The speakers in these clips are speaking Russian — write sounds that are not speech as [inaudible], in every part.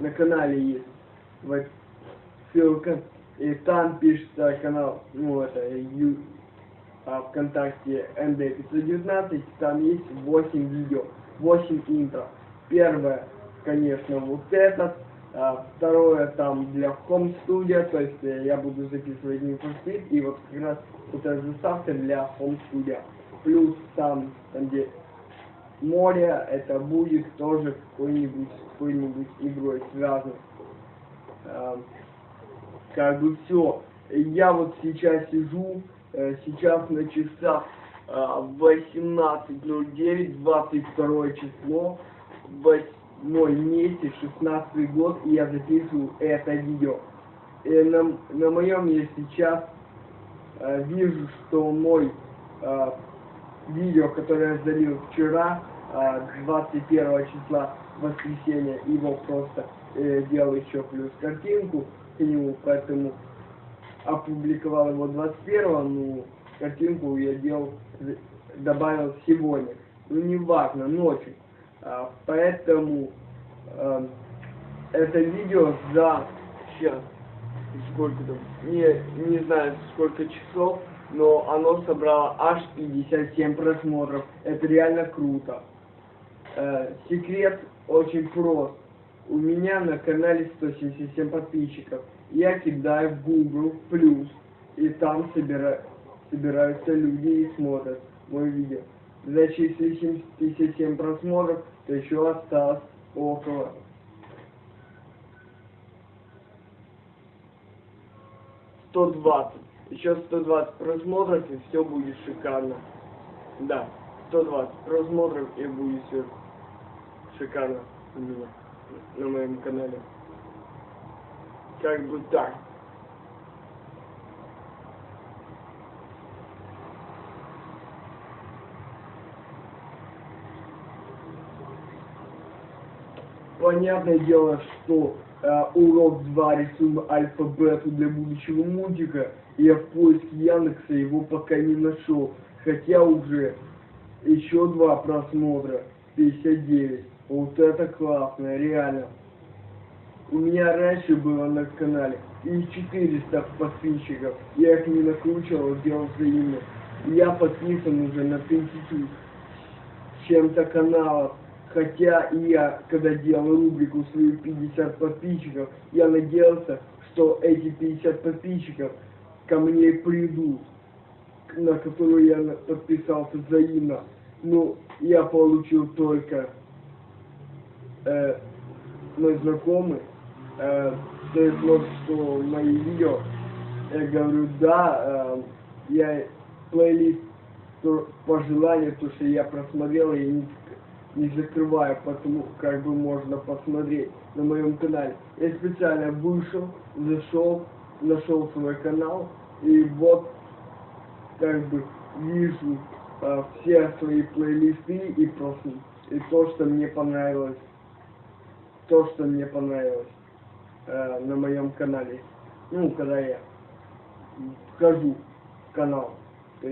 на канале есть. Вот ссылка. И там пишется канал, ну это, ю, а, ВКонтакте МД519, там есть 8 видео, 8 интро. Первое, конечно, вот этот, а, второе там для Home Studio, то есть э, я буду записывать не и вот как раз вот эта заставка для Home Studio. Плюс там, там где море, это будет тоже какой-нибудь какой-нибудь игрой связан. А, как бы все. Я вот сейчас сижу, э, сейчас на часах 18.09, 22 число, 8 месяц, 16 год, и я записываю это видео. И на, на моем я сейчас э, вижу, что мой э, видео, которое я залил вчера, э, 21 числа, воскресенья, его просто э, делал еще плюс картинку к нему, поэтому опубликовал его 21 ну, картинку я делал, добавил сегодня. Ну, не важно, ночью. А, поэтому а, это видео за, сейчас, сколько там, не, не знаю сколько часов, но оно собрало аж 57 просмотров. Это реально круто. Э, секрет очень прост. У меня на канале 177 подписчиков. Я кидаю в Google плюс, и там собира... собираются люди и смотрят мое видео. Значит, если 77 просмотров, то еще осталось около 120. Еще 120 просмотров, и все будет шикарно. Да, 120 просмотров, и будет все шикарно у меня на моем канале. Как бы так. Понятное дело, что урок 2 рисуем альфа-бету для будущего мультика. Я в поиске Яндекса его пока не нашел. Хотя уже еще два просмотра. 59. Вот это классно, реально. У меня раньше было на канале и 400 подписчиков. Я их не накручивал, делал взаимно. Я подписан уже на 50 чем-то каналов. Хотя я, когда делал рубрику свою 50 подписчиков, я надеялся, что эти 50 подписчиков ко мне придут, на которую я подписался взаимно. Но я получил только э, мой знакомый, э, дает что мои видео. Я говорю, да, э, я плейлист то, по желанию, то, что я просмотрел, я не не закрываю, потому как бы можно посмотреть на моем канале. Я специально вышел, зашел, нашел свой канал, и вот как бы вижу а, все свои плейлисты и просто и то, что мне понравилось, то, что мне понравилось э, на моем канале. Ну, когда я вхожу в канал, то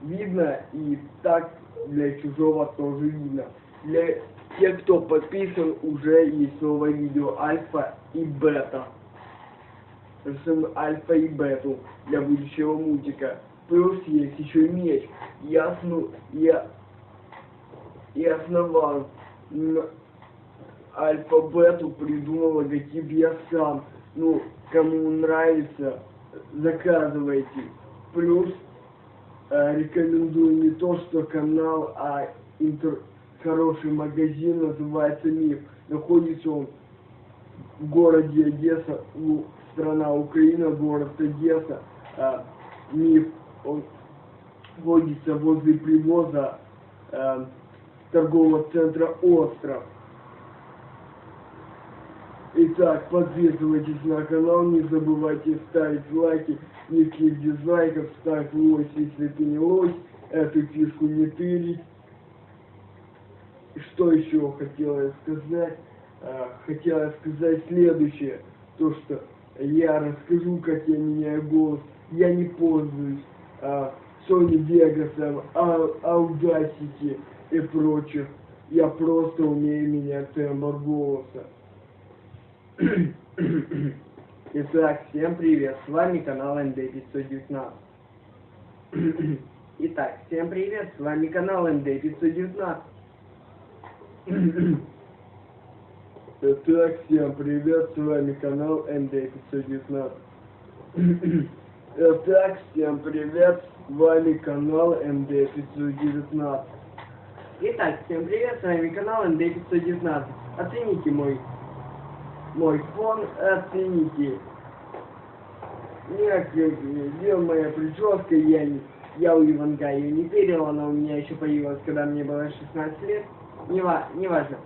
видно и так для чужого тоже видно для тех, кто подписан, уже есть новое видео альфа и бета. Рисуем альфа и бету для будущего мультика. Плюс есть еще меч. Я, сну, я, я основал альфа-бету, придумал логотип я сам. Ну, кому нравится, заказывайте. Плюс э, рекомендую не то, что канал, а интер хороший магазин, называется МИФ. Находится он в городе Одесса, у, страна Украина, город Одесса. А, МИФ, он находится возле привоза а, торгового центра «Остров». Итак, подписывайтесь на канал, не забывайте ставить лайки, никаких дизлайков, ставь лось, если ты не лось, эту фишку не тырить. Что еще хотела я сказать? А, хотела сказать следующее. То, что я расскажу, как я меняю голос. Я не пользуюсь а, Sony Vegas, а, Audacity и прочих. Я просто умею менять тембр голоса. [coughs] Итак, всем привет, с вами канал НД519. [coughs] Итак, всем привет, с вами канал НД519. Итак, всем привет, с вами канал НД519. Итак, всем привет, с вами канал НД519. Итак, всем привет, с вами канал НД519. Оцените мой мой фон, оцените. Нет, где моя прическа, я, я у Иванга ее не перил, она у меня еще появилась, когда мне было 16 лет. Не, ва не важно.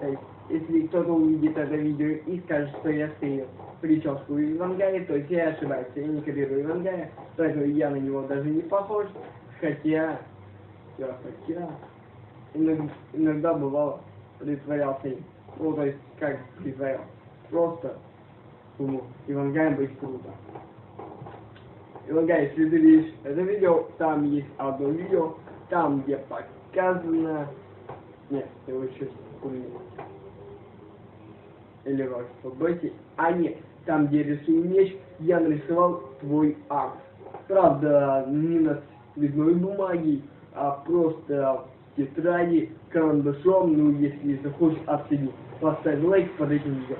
То есть, если кто-то увидит это видео и скажет, что я стырил прическу Ивангая, то есть я ошибаюсь, я не копирую Ивангая, поэтому я на него даже не похож, хотя, я хотя, иногда, иногда бывало притворялся им. Ну, то есть, как притворялся. Просто думал, Ивангай быть круто. Ивангай, если ты видишь это видео, там есть одно видео, там, где показано... Нет, ты лучше хуйня. Или в алфабете. А нет, там, где рисую меч, я нарисовал твой акт. Правда, не на цветной бумаге, а просто в тетради карандашом, ну, если захочешь оценить. Поставь лайк под этим видео.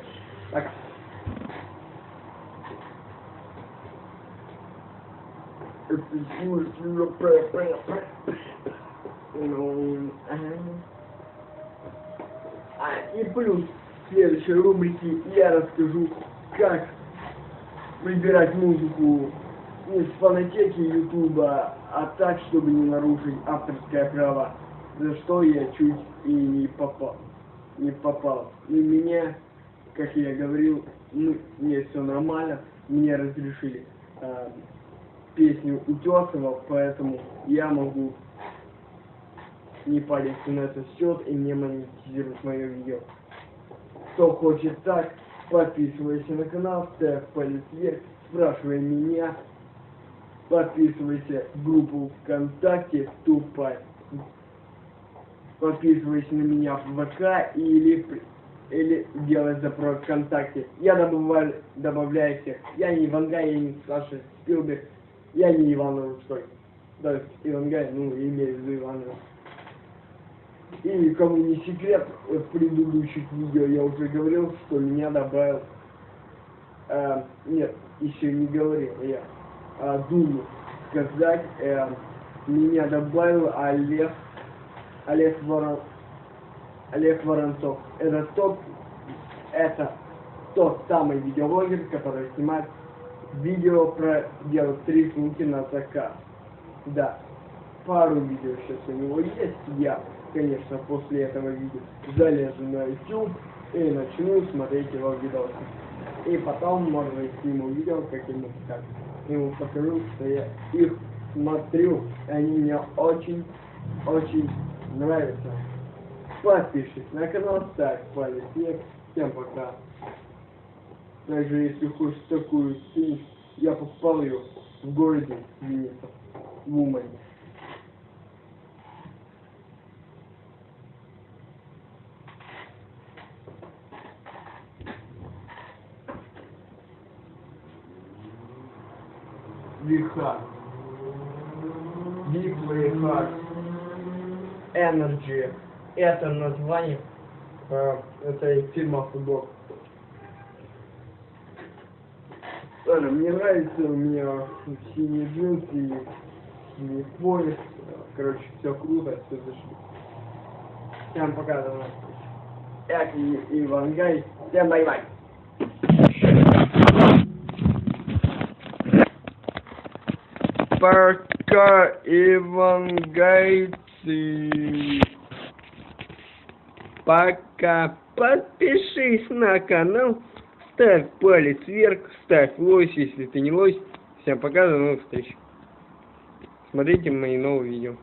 Так. Ну, а, и плюс в следующей рубрике я расскажу, как выбирать музыку не с фонотеки Ютуба, а так, чтобы не нарушить авторское право, за что я чуть и не попал. Не попал. И меня, как я говорил, ну, мне все нормально, мне разрешили э, песню Утесова, поэтому я могу не париться на этот счет и не монетизировать мое видео. Кто хочет так, подписывайся на канал, ставь палец вверх, спрашивай меня, подписывайся в группу ВКонтакте Тупай, подписывайся на меня в ВК или, или делай запрос ВКонтакте. Я добавляю, добавляю всех. Я не Ивангай, я не Саша Спилберг, я не Иван Рудской. Да, Ивангай, ну, имею в виду Иван и кому не секрет, в предыдущих видео я уже говорил, что меня добавил... Э, нет, еще не говорил я. Э, думаю сказать, э, меня добавил Олег... Олег Ворон... Олег Воронцов. Это тот... Это тот самый видеоблогер, который снимает видео про делать рисунки на заказ. Да, пару видео сейчас у него есть, я конечно, после этого видео залезу на YouTube и начну смотреть его видосы. И потом, может быть, сниму видео каким-нибудь как ему покажу, что я их смотрю, они мне очень, очень нравятся. Подпишись на канал, ставь палец вверх. Всем пока. Также, если хочешь такую песню, я попал ее в городе Винница, в Умане. Виха. Big Heart. Energy. Это название э, этой фильма футбол. Ладно, мне нравится, у меня синие джинсы, синий пояс. Короче, все круто, все зашли. Всем пока, давай. Я Иван Гай. Всем bye-bye. Пока, Ивангайцы. Пока. Подпишись на канал, ставь палец вверх, ставь лось, если ты не лось. Всем пока, до новых встреч. Смотрите мои новые видео.